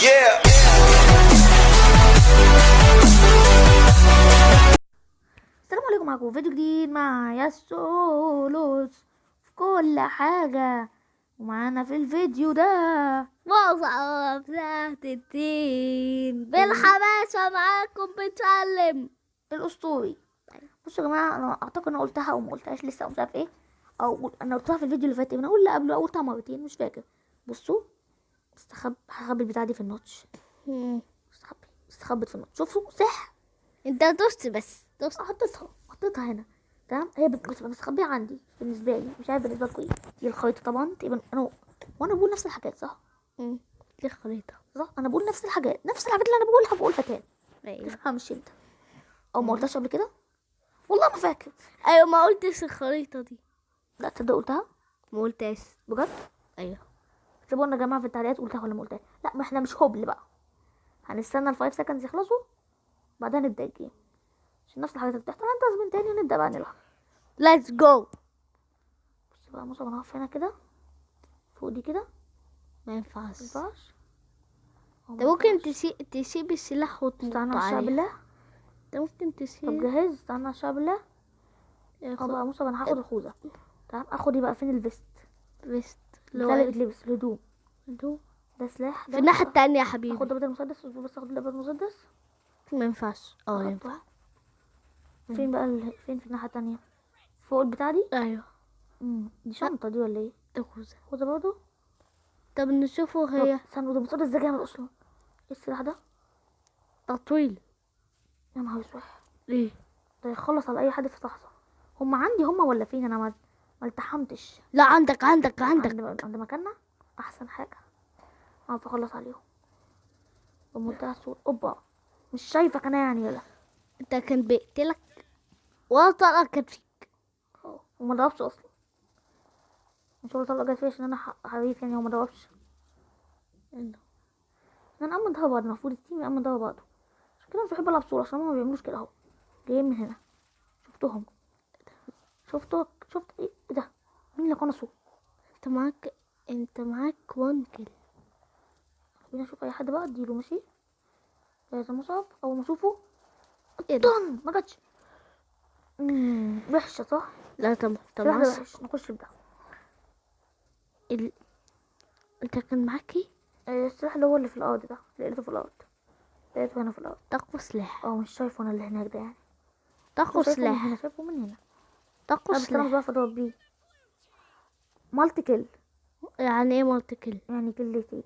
Yeah. السلام عليكم معكم فيديو جديد مع ياسولوس في كل حاجة. ومعانا في الفيديو ده مصعب تحت التين بالحماسة معاكم بتعلم. الأسطوري. بصوا يا جماعة أنا أعتقد أنا قلتها أو ما قلتهاش لسه أو مش عارف إيه. أو أنا قلتها في الفيديو اللي فات أنا أقول اللي قبله قلتها مرتين مش فاكر. بصوا. استخب هخبي البتاعة دي في النوتش. استخبي استخبت في النوتش. شوفوا صح. انت دوست بس دوست. حطيتها حطيتها هنا. تمام؟ هي بت- بتبقى مستخبية عندي بالنسبة لي مش عارف بالنسبة لكم إيه دي الخريطة طبعا. تقريبا أنا وأنا بقول نفس الحاجات صح؟ دي خريطة صح؟ أنا بقول نفس الحاجات نفس الحاجات اللي أنا بقولها بقولها تاني. أيوه. تفهمش أنت. أو ما قلتهاش قبل كده؟ والله ما فاكر. أيوه ما قلتش الخريطة دي. لا تصدق قلتها؟ ما قلتهاش. بجد؟ أيوه. اكتبوا لنا يا جماعة في التعليقات قلتها ولا ما قلتها لا ما إحنا مش هبل بقى. هنستنى ال five seconds يخلصوا بعدها نبدأ ال game عشان نفس الحاجات اللي بتحصل. هنتظم تاني ونبدأ بقى نلعب. let's go بص بقى مصعب أنا هقف هنا كده. فوق دي كده. ما ينفعش. ما ينفعش. أنت ممكن. تسيب تسيب السلاح وتنط استنى على عليه. بالله أنت ممكن طب تسيب جاهز استنى على الشعب بالله آه بقى موسى أنا هاخد الخوذة. تمام أخد إيه بقى. فين ال vest؟ vest. اللي اللي لو بيتلبس الهدوم ده ده سلاح. في ده الناحية التانية يا حبيبي. ده بدل المسدس بس اخد ده بدل المسدس؟ ما ينفعش. آه. ينفع. فين بقى ال... فين في الناحية التانية؟ فوق البتاع دي؟ أيوه. امم دي شنطة دي ولا إيه؟ ده خوذه برضه طب نشوفه هي. استنى ده مسدس ده جامد أصلا. إيه السلاح ده؟ تطويل يا نهار أسود. ليه ده يخلص على أي حد في لحظه هم عندي هم ولا فين أنا ما ما التحمتش. لا عندك عندك عندك. عند, عند مكاننا؟ أحسن حاجة. اعرف اخلص عليهم. بمنتهى السهوله أوبا. مش شايفك أنا يعني يلا أنت كان بيقتلك. ولا طلقة كانت فيك. وما ضربش أصلا. مش هو طلع جت فيا عشان أنا حريف يعني هو ما ضربش. أنا اما ضرب بعض. المفروض التيم اما ضرب بعضه. عشان كده مش بحب ألعب صورة عشان هما ما بيعملوش كده أهو. جايين من هنا. شفتهم. شفتك. شفت إيه؟ إيه ده؟ مين اللي قنصه؟ انت معاك انت معاك وان كيل خلينا نشوف اي حد بقى اديله ماشي؟ جاهز يا مصعب اول ما اشوفه إيه ده؟ ما جاتش. وحشة صح؟ لا طب طب في واحدة عس- وحش نخش في ده. ال... انت كان معاك إيه؟ آه، السلاح اللي هو اللي في الأرض ده لقيته في الأرض. لقيته هنا في الأرض. تقوى سلاح. آه مش شايفه أنا اللي هناك ده يعني. تقوى سلاح. هنا شايفه من هنا. بس أنا سلاح بعرف اضرب بيه مالتي كيل؟ يعني إيه مالتي كيل؟ يعني كلتين.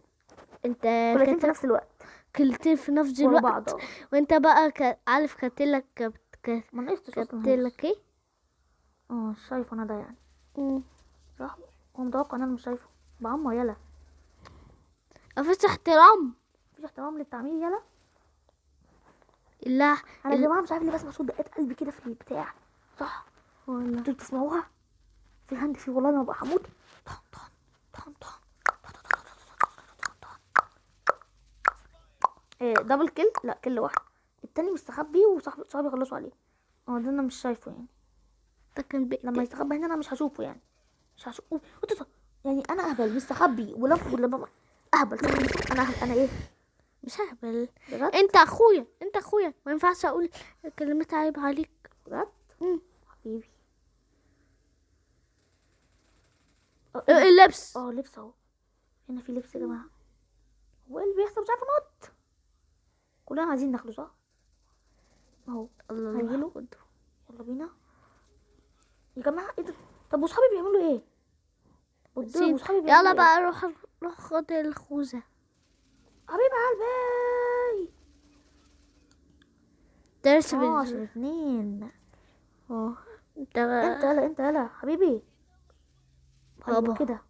أنت كلتين في كت- نفس الوقت. كلتين في نفس الوقت؟ بعض آه. وأنت بقى ك... عارف كاتلك كبت ك- ما نقصتش. كاتلك إيه؟ آه مش شايفه أنا ده يعني. صح هو متوقع إن أنا مش شايفه. بعمر يلا. مفيش احترام. مفيش احترام للتعمير يلا. لا أنا يا جماعة مش عارف ليه بسمع صوت دقات قلبي كده في البتاع. صح. ولا أنتوا بتسمعوها؟ في عندي في والله أنا ببقى هموت طن طن طن طن. إيه دبل كيل لا كيل واحد. التاني مستخبي وصاحبي صحابي خلصوا عليه. آه ده أنا مش شايفه يعني. ده كان لما يستخبى هنا أنا مش هشوفه يعني. مش هشوفه يعني أنا أهبل مستخبي ولف ولما أهبل؟ أنا أهبل. أنا إيه؟ مش ههبل أنت أخويا أنت أخويا. ما ينفعش أقول كلمات عيب عليك. بجد. حبيبي آه إيه ده؟ اللبس. آه لبس أهو. هنا في لبس يا جماعة. هو إيه اللي بيحصل مش عارفة انط كلنا عايزين ناخده صح؟ أهو. الله خده. يلا. بينا. يا جماعة إيه ده؟ طب وصحابي بيعملوا إيه؟ قدام بيعملوا يلا إيه؟ بقى روح روح خد الخوذة. حبيب قلبي درس آه عشان اتنين. آه انت انت يلا انت يلا. حبيبي. بابا. كده.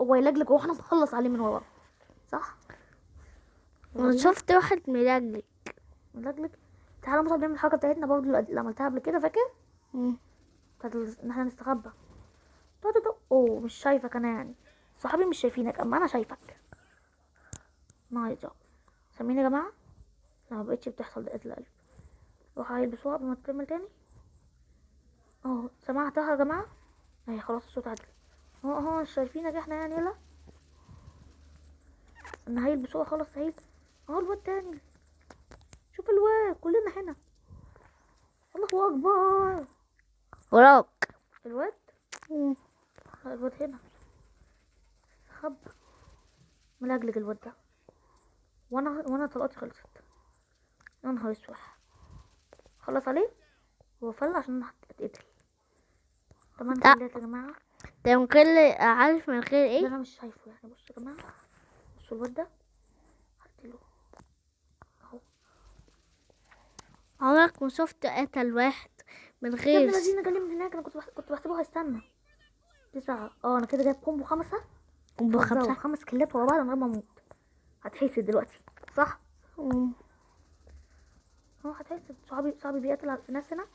هو يلجلج وإحنا نخلص عليه من ورا. صح؟ أنا شفت واحد ملجلج. يلجلج تعالى مصعب نعمل الحركة بتاعتنا برضه اللي عملتها قبل كده فاكر. بتاعت إن إحنا نستخبى. تو تو أوه مش شايفك أنا يعني. صحابي مش شايفينك أما أنا شايفك. nice job سامعين يا جماعة؟ لا ما بقتش بتحصل دقات القلب روح عيل بسرعة قبل ما تكمل تاني. أهو سمعتها يا جماعة؟ أهي خلاص الصوت عدل. اهو اهو مش شايفينك إحنا يعني يلا. نهيل بسرعة خلص نهيل اهو الواد تاني. شوف الواد كلنا هنا. الله أكبر. وراك. الواد. لا، الواد هنا. خب. ملجلج الواد ده. وأنا وأنا طلقتي خلصت. يا نهار اسود خلص عليه؟ هو فل عشان اتقتل تمام لا. كده يا جماعة. ده من غير عارف من غير إيه؟ أنا مش شايفه يعني. بصوا يا جماعة بصوا الواد ده. هقتله اهو. عمرك ما شفت قتل واحد من يا غير الذين جالي من هناك. أنا كنت. كنت بحسبه هيستنى تسعة. آه أنا كده جايب كومبو خمسة. كومبو خمسة خمس كلات ورا بعض من غير ما أموت هتحسد دلوقتي صح؟ مم. آه هتحسد. صحابي صحابي بيقتل الناس هنا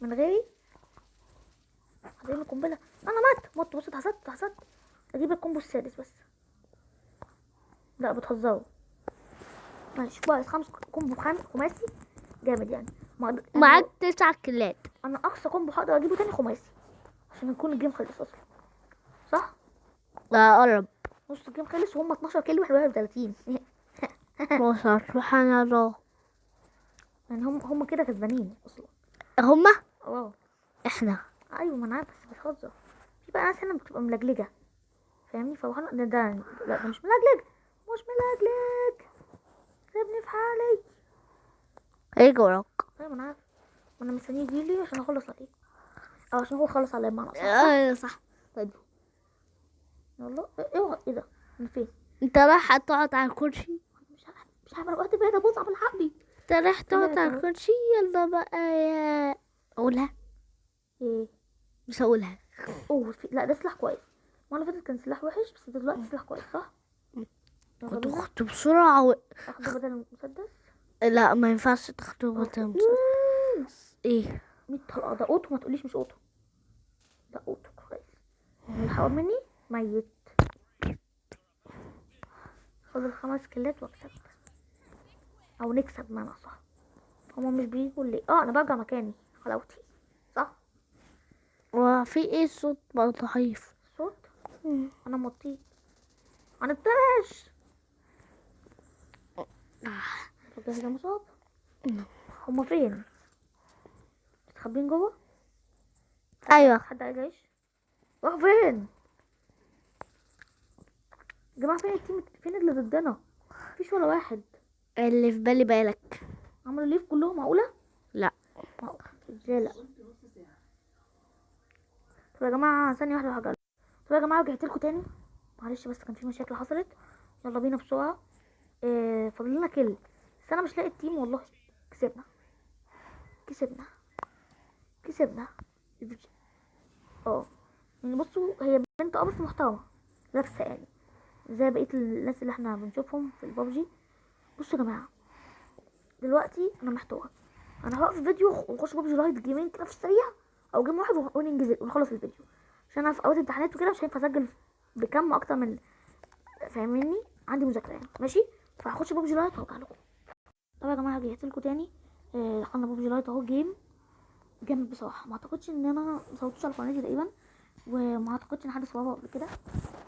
من غيري. هجيب القنبلة. أنا مات. مت. بص اتحسدت اتحسدت أجيب ال combo السادس بس. لا بتهزروا ماشي كويس. خمس كومبو خمس خماسي. جامد يعني. ما يعني معاك تسع كلات أنا أقصى combo هقدر أجيبه تاني خماسي. عشان يكون ال game خلص أصلا. صح؟ لا قرب. نص الجيم خلص وهم 12 كيلو واحد 31 وصل سبحان الله. يعني هم هم كده كسبانين أصلا. هما آه. إحنا. أيوه ما أنا عارف بس بتهزر. في بقى ناس هنا بتبقى ملجلجة. فاهمني؟ فبحنا ده, ده لا ده مش ملجلج. مش ملجلج. سيبني في حالي. إيه وراك أيوه ما أنا عارف ما أنا مستنية يجيلي عشان أخلص عليه. أو عشان هو خلص عليا بمعنى صح أيوه صح. طيب. يلا. اوعى إيه ده؟ أنا فين؟ أنت رايح تقعد على الكرسي؟ مش عارف مش عارف أنا وقت بعيد ابص على الحقني أنت رايح تقعد على الكرسي؟ يلا بقى يا أقولها. إيه؟ مش هقولها. أوه في... لا ده سلاح كويس. المرة اللي فاتت كان سلاح وحش بس دلوقتي سلاح كويس صح؟ بينا. تخت بسرعة و... اخده بدل المسدس؟ لا ما ينفعش تاخده بطل إيه؟ 100 طلقه ده اوتو ما تقوليش مش اوتو ده اوتو كويس. حاول مني؟ ميت. خد الخمس كيلات واكسب. أو نكسب بمعنى صح هما مش بيجوا ليه؟ آه أنا برجع مكاني. حلاوتي وفي إيه صوت برضه ضعيف؟ صوت؟ أنا مطيت. أنا التاش جاهز يا مصاب؟ هما فين؟ مستخبين جوه؟ أيوه. حد عايز يعيش راح فين؟ يا جماعة فين التيم؟ فين اللي ضدنا؟ مفيش ولا واحد. اللي في بالي بالك. عملوا ليف كلهم معقولة؟ لا. إزاي لا؟ طب يا جماعة ثانية واحدة حاجة طب يا جماعة رجعت لكم تاني؟ معلش بس كان في مشاكل حصلت. يلا بينا بسرعة. إيه فاضل لنا كل بس أنا مش لاقي ال team والله. كسبنا. كسبنا. كسبنا. آه يعني بصوا هي بنت أه بس محترمة. لابسة يعني. زي بقية الناس اللي إحنا بنشوفهم في البابجي. بصوا يا جماعة. دلوقتي أنا محتار أنا هوقف الفيديو ونخش بابجي لايت جيمين كده في السريع. أو game واحد ون- وننجز ونخلص الفيديو. عشان أنا في أوقات امتحانات وكده مش هينفع أسجل بكم أكتر من فاهميني؟ عندي مذاكرة يعني. ماشي؟ فهخش بابجي لايت وارجع لكم طب يا جماعة رجعت لكم تاني. آه، دخلنا بابجي لايت أهو game. جامد بصراحة ما أعتقدش إن أنا مصورتوش على قناتي تقريبا وما أعتقدش إن حد صوره قبل كده.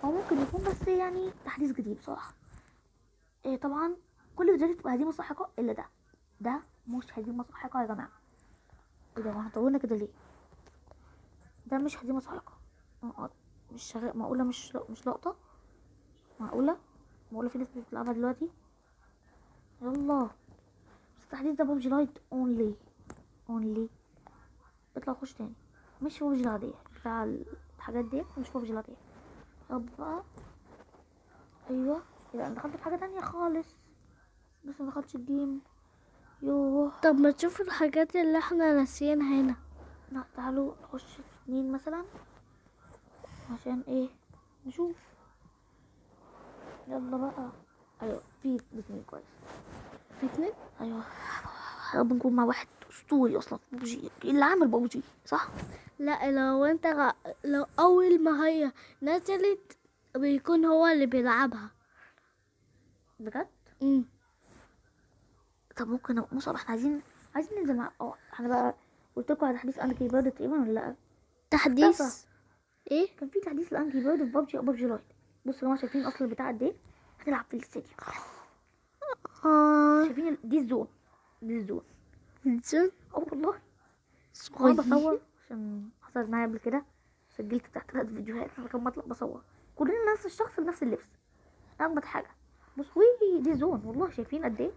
هو ممكن يكون بس يعني تحديث جديد بصراحة. إيه طبعا كل فيديوهاتي بتبقى هزيمه ساحقه إلا ده. ده مش هزيمه ساحقه يا جماعة. إيه ده؟ هتطولنا كده ليه؟ ده مش هزيمه ساحقه آه مش شغال معقوله مش مش لقطة. معقوله معقوله في ناس بتلعبها دلوقتي. يلا. بس التحديث ده ببجي لايت only only اطلع خش تاني. مش ببجي العادية. بتاع الحاجات دي مش ببجي العادية. طب بقى. أيوه. يبقى أنا دخلت في حاجة تانية خالص. بس ما دخلتش الجيم. يوه. طب ما تشوف الحاجات اللي إحنا ناسيينها هنا. لا تعالوا نخش اتنين مثلا. عشان إيه؟ نشوف. يلا بقى. أيوه في اتنين كويس. في اتنين؟ أيوه. رب نكون مع واحد أسطوري أصلا. ببجي اللي عامل ببجي صح؟ لا لو أنت غ... لو أول ما هي نزلت بيكون هو اللي بيلعبها. بجد؟ امم طب ممكن مصعب. إحنا عايزين عايزين ننزل مع آه إحنا بقى قلت لكم على تحديث انكي بيرد تقريبا ولا لأ؟ تحديث؟ إيه؟ كان في تحديث الانكي بيرد في ببجي ببجي لايت. بصوا يا جماعة شايفين اصل البتاع قد إيه هنلعب في الاستديوم آه. شايفين دي الزون. دي الزون. زين آه والله. صغير بصور عشان حصلت معايا قبل كده. سجلت تحت ثلاث فيديوهات. من غير ما اطلع بصور. كلنا نفس الشخص بنفس اللبس. أجمد حاجة. بص وي دي zone. والله شايفين قد إيه؟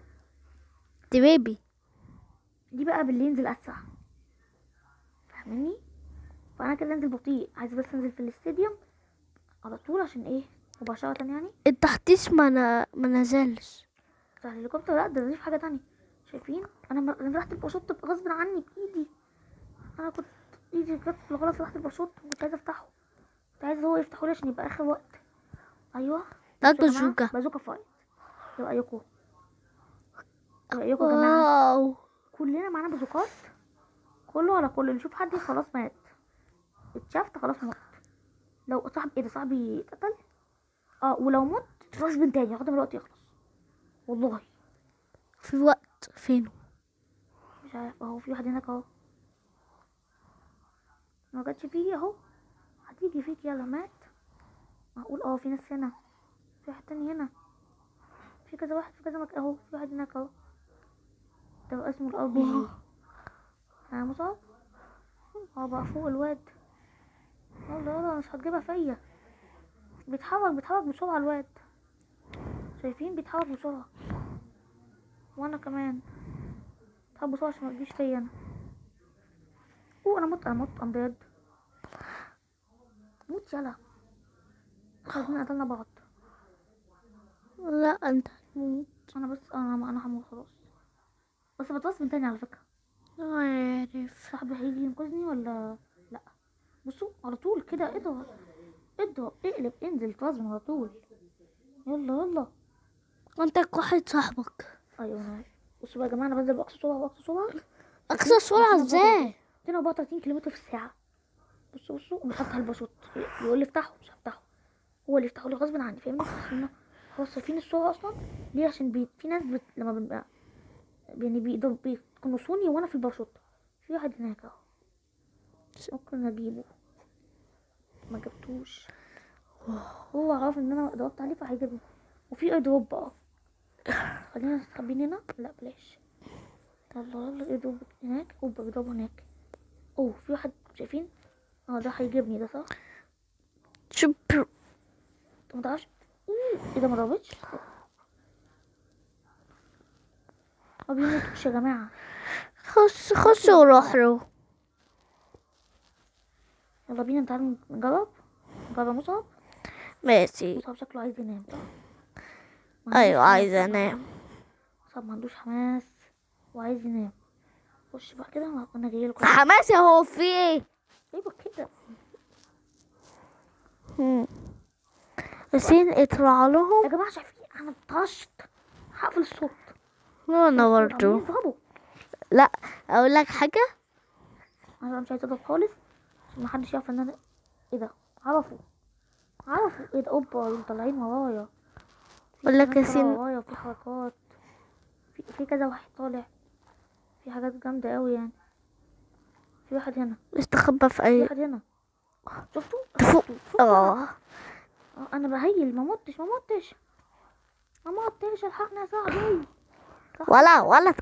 دي بيبي دي بقى باللي ينزل اسرع فاهمني؟ فانا كده انزل بطيء. عايزه بس انزل في ال stadium على طول عشان إيه؟ مباشره يعني. التحديث ما ن- ما نزلش. بتاع الهليكوبتر لا ده في حاجة تانية. شايفين؟ أنا م- أنا فتحت الباشوت غصب عني بايدي أنا كنت إيدي جت بالغلط فتحت الباشوت كنت عايزة أفتحه. كنت عايزة هو يفتحه لي عشان يبقى آخر وقت. أيوه. ده بازوكا بازوكا. fight. إيه رايكم إيه رايكم يا جماعة. كلنا معانا بازوكات. كله على كله. نشوف حد خلاص مات. اتشافت خلاص مات لو صاحب إيه ده صاحبي اتقتل؟ آه ولو مت غصب تاني لغايه ما الوقت يخلص. والله. في وقت فين مش عارف اهو في واحد هناك اهو. ما جاتش فيا اهو. هتيجي فيك يلا مات. معقول؟ آه في ناس هنا. في واحد تاني هنا. في كذا واحد في كذا مكان اهو. في واحد هناك اهو. ده اسمه جي أنا مصاب آه بقى فوق الواد. يلا يلا مش هتجيبها فيا بيتحرك بيتحرك بسرعة الواد. شايفين؟ بيتحرك بسرعة. وأنا كمان. بتحرك بسرعة عشان ما تجيش فيا أنا. أوه أنا مت أنا مت ام ديد موت يلا خلينا قتلنا بعض. لا أنت هتموت. أنا بس أنا أنا هموت خلاص. بس بتوصل من تاني على فكرة. عارف. صاحبي هيجي ينقذني ولا؟ لا بصوا على طول كده اضغط اضغط اقلب انزل توازن على طول. يلا يلا. انت واحد صاحبك. أيوه أنا. بصوا بقى يا جماعة أنا بنزل بأقصى سرعة بأقصى سرعة. أقصى سرعة إزاي؟ 234 كيلو في الساعة. بصوا بصوا ومش هفتح الباشوت يقول لي افتحه مش هفتحه. هو اللي يفتحه لي غصب عني فاهمني؟ عشان هو صارفين السرعة أصلا. ليه؟ عشان بي... في ناس بت... لما بنبقى يعني بيقدروا بيقنصوني وأنا في الباشوت في واحد هناك أهو. ممكن اجيبه ما جبتوش. هو عارف إن أنا ضغطت عليه فهيجيبني وفي air drop بقى. خلينا نستخبين هنا. لا بلاش. يلا يلا drop هناك. اوبا هناك. أوه في واحد شايفين؟ آه ده هيجيبني ده صح؟ شوف انت ما تعرفش؟ مم، إيه ده ما ضربتش؟ ما بيموتوش يا جماعة. خش خش وروح له. يلا بينا تعالوا نجرب. نجرب مصعب. ماشي. مصعب شكله عايز ينام أيوه حماس. عايزة أنام. مصعب ما عندوش حماس وعايز ينام. خش بقى كده أنا جاي لكم. حماسي هو في إيه؟ أيوه كده. ياسين اطلع يا لهم جماعة شايفين؟ أنا اتطرشت هقفل الصوت. برضو. يضربوا. لا أقول لك حاجة. أنا مش عايزه أضرب خالص. محدش يعرف إن أنا إيه ده؟ عرفوا. عرفوا. إيه ده؟ أوبا دول طالعين ورايا. في بقول لك ياسين- ورايا وفي حركات. في, في كذا واحد طالع. في حاجات جامدة قوي يعني. في واحد هنا. استخبى في في اي واحد هنا. شفتوا؟ فوق؟ شفتوا؟ آه. آه، أنا ب heal. ما متش ما متش ما متش الحقني يا صاحبي. ولا ولا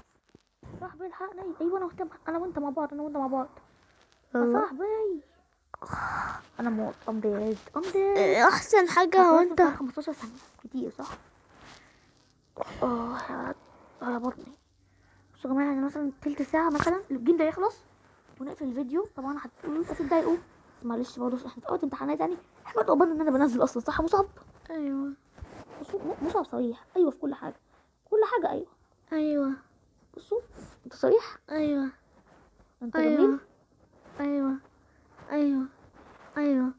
صاحبي الحقني. أيوه أنا وأنت أنا وأنت مع بعض أنا وأنت مع بعض. يا أيوة. صاحبي. أنا موت I'm dead I'm dead أحسن حاجة هو انت 15 ثانية كتير صح؟ آه يا آه يا بطني. بصوا يا جماعة يعني مثلا تلت ساعة مثلا ال game ده يخلص ونقفل الفيديو. طبعا هتقولوا هتتضايقوا معلش برضه إحنا في امتحانات يعني. إحنا قبلنا إن أنا بنزل أصلا صح يا مصعب؟ أيوه. بصوا م- مصعب صريح. أيوه في كل حاجة. كل حاجة أيوه. أيوه. بصوا أنت صريح؟ أيوه. أنت أيوه. جميل أيوه أيوه أيوه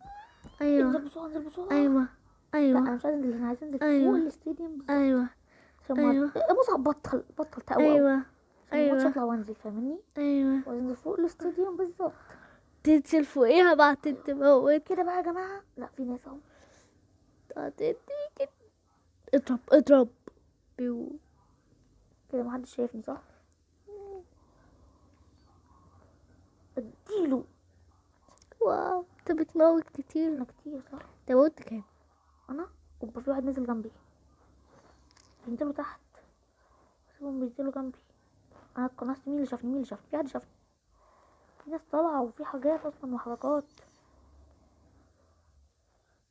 أيوه انزل بسرعة انزل بسرعة. أيوه لا أيوه أنا مش عايز أنا عايز أنزل أيوة. فوق الاستاديوم. أيوه أيوة. إيه، مصعب بطل بطل تقوى. أيوه أيوة. اطلع وأنزل فاهمني؟ أيوه. وأنزل فوق الاستاديوم بالظبط. تنزل فوقيها بعد تموت كده بقى يا جماعة. لا في ناس أهو. اضرب اضرب. بيو. كده محدش شايفني صح اديله بتموت كتير أنا كتير صح؟ انت موت كام أنا وبقى في واحد نزل جنبي. بينزلوا تحت. بسيبهم بينزلوا جنبي. أنا اتقنصت مين اللي شافني؟ مين اللي شافني؟ في حد شافني. في ناس طالعة وفي حاجات أصلا وحركات.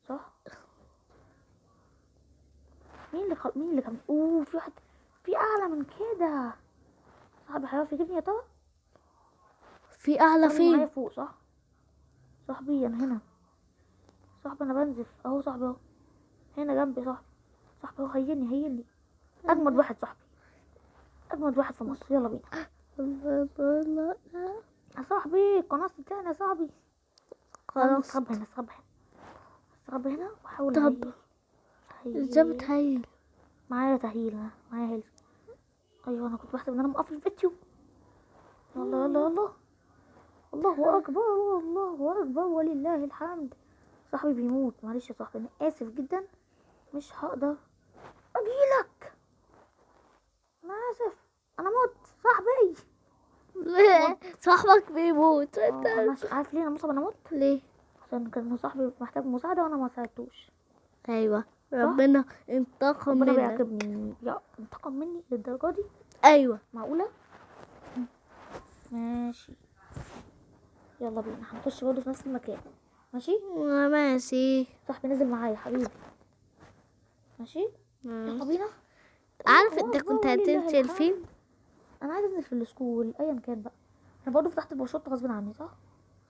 صح؟ مين اللي خل... مين اللي كان أوه في واحد في أعلى من كده. صاحبي هيعرف يجيبني يا ترى في أعلى فين؟ فوق صح؟ صاحبي أنا هنا. صاحبي أنا بنزف أهو صاحبي أهو. هنا جنبي صاحبي. صاحبي أهو هيني هيني. أجمد واحد صاحبي. أجمد واحد في مصر. يلا بينا. يا صاحبي القناص بتاعنا يا صاحبي. خلاص استخبى هنا استخبى هنا. استخبى هنا واحاول طب. إزاي بتهيل معايا تهيل أنا، معايا هيل. أيوه أنا كنت بحسب إن أنا مقفل الفيديو. يلا يلا يلا. الله أكبر الله أكبر ولله الحمد. صاحبي بيموت. معلش يا صاحبي أنا آسف جدا. مش هقدر أجيلك. أنا آسف. أنا مت. صاحبي. صاحبك بيموت. آه، انت عارف ليه أنا مصاب أنا مت. ليه؟ عشان كان صاحبي محتاج مساعدة وأنا ما ساعدتوش. أيوه. ربنا انتقم ربنا منك. بيعاقبني. يا انتقم مني للدرجة دي؟ أيوه. معقولة؟ ماشي. يلا بينا. هنخش برضه في نفس المكان. ماشي؟ ماشي. صاحبي نزل معايا حبيبي. ماشي؟ يلا بينا. عارف انت كنت هتنزل. فين؟ أنا عايز أنزل في ال school ايا كان بقى. أنا برضه فتحت الباشوت غصب عني صح؟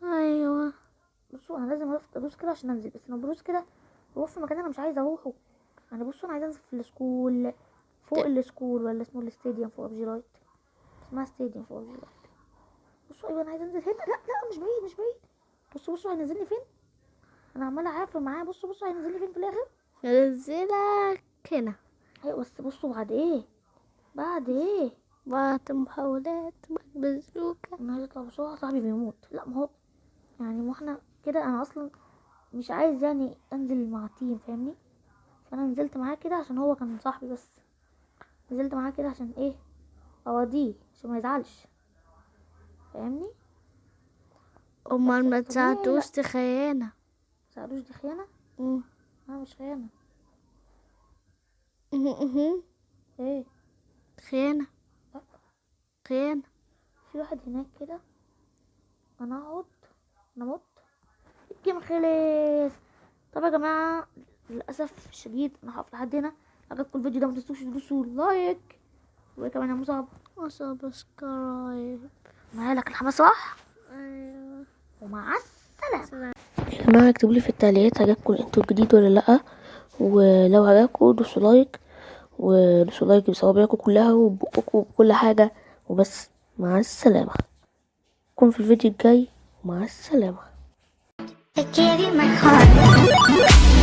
أيوه. بصوا أنا لازم ادوس كده عشان أنزل. بس لما بدوس كده بروح في مكان أنا مش عايزه أروحه. يعني بصوا أنا عايزه أنزل في ال school فوق ال school ولا اسمه ال stadium فوق ببجي لايت اسمها stadium فوق ببجي لايت بصوا أيوه أنا عايزه أنزل هنا. لا لا مش بعيد مش بعيد. بصوا بصوا هينزلني فين؟ أنا عماله اعافر معاه. بصوا بصوا هينزلني فين في الآخر؟ نزلك هنا. أيوه بس بصوا بعد إيه؟ بعد إيه؟ بعد محاولات بعد بزوكا أنا عايز أطلع بسرعة. صاحبي بيموت. لا ما هو يعني ما إحنا كده أنا أصلا مش عايز يعني أنزل مع team فاهمني؟ فأنا نزلت معاه كده عشان هو كان صاحبي بس. نزلت معاه كده عشان إيه؟ اوديه عشان ما يزعلش. فاهمني؟ أمال ما تساعدوش تخيانة سألوش دي خيانة؟ مم. أنا مش خيانة. مهم. إيه؟ خيانة. لا. خيانة. في واحد هناك كده. أنا أقعد. أنا مت الجيم خلص طب يا جماعة للأسف الشديد أنا هقف لحد هنا. عجبكم الفيديو ده ما تنسوش تدوسوا like. وكمان يا مصعب. و subscribe معايا لك الحماس صح؟ أيوه. ومع السلامة. سلام يا جماعة اكتبوا لي في التعليقات عجبكم ال intro الجديد ولا لأ؟ ولو عجبكم دوسوا like ودوسوا like بصوابعكم كلها وبقكم وبكل حاجة. وبس مع السلامة. نكون في الفيديو الجاي ومع السلامة. I gave you my heart.